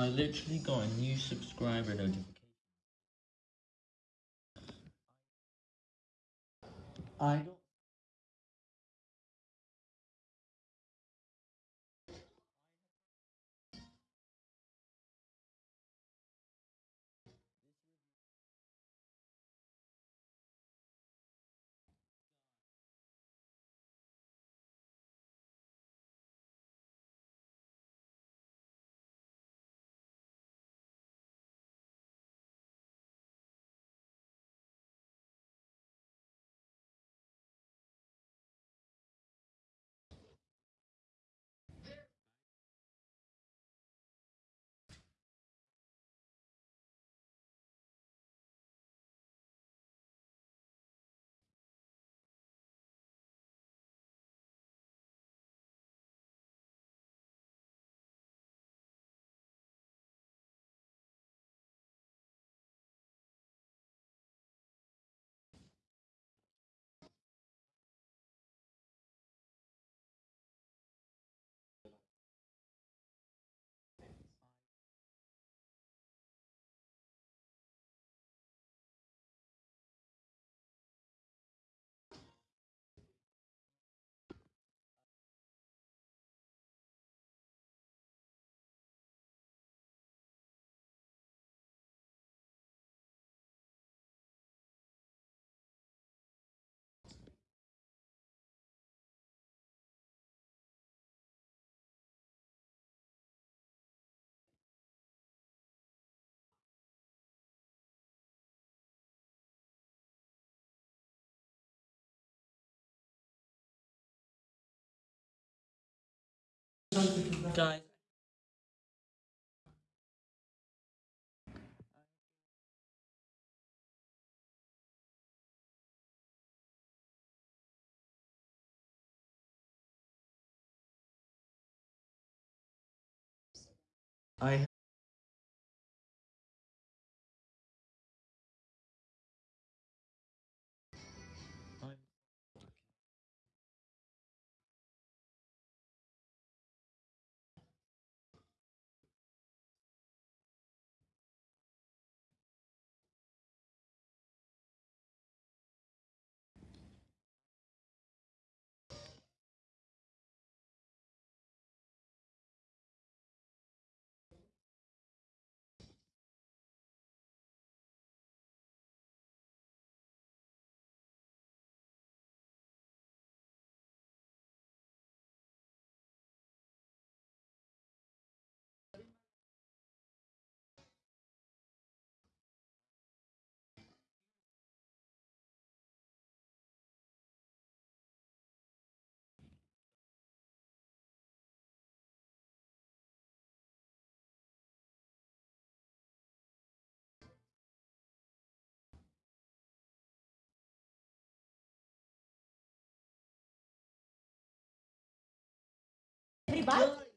I literally got a new subscriber notification. I don't. Guys. I Everybody.